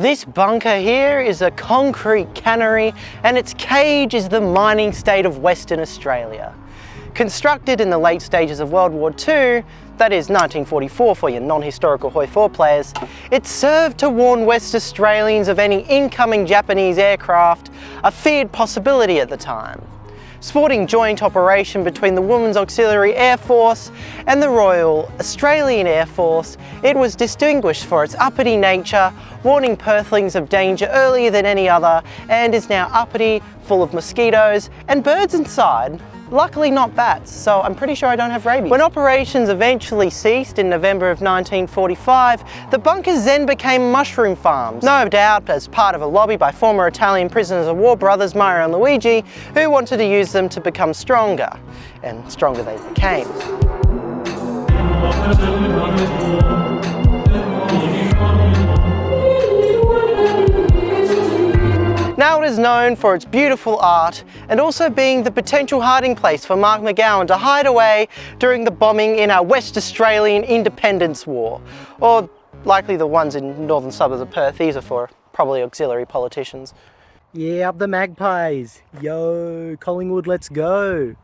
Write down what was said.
This bunker here is a concrete cannery and its cage is the mining state of Western Australia. Constructed in the late stages of World War II, that is 1944 for your non-historical Hoi 4 players, it served to warn West Australians of any incoming Japanese aircraft, a feared possibility at the time sporting joint operation between the Women's Auxiliary Air Force and the Royal Australian Air Force, it was distinguished for its uppity nature, warning Perthlings of danger earlier than any other, and is now uppity, full of mosquitoes and birds inside. Luckily not bats, so I'm pretty sure I don't have rabies. When operations eventually ceased in November of 1945, the bunkers then became mushroom farms, no doubt as part of a lobby by former Italian prisoners of war brothers Mario and Luigi, who wanted to use them to become stronger, and stronger they became. Now it is known for its beautiful art and also being the potential hiding place for Mark McGowan to hide away during the bombing in our West Australian Independence War. Or likely the ones in northern suburbs of Perth, these are for probably auxiliary politicians. Yeah, up the magpies. Yo, Collingwood, let's go.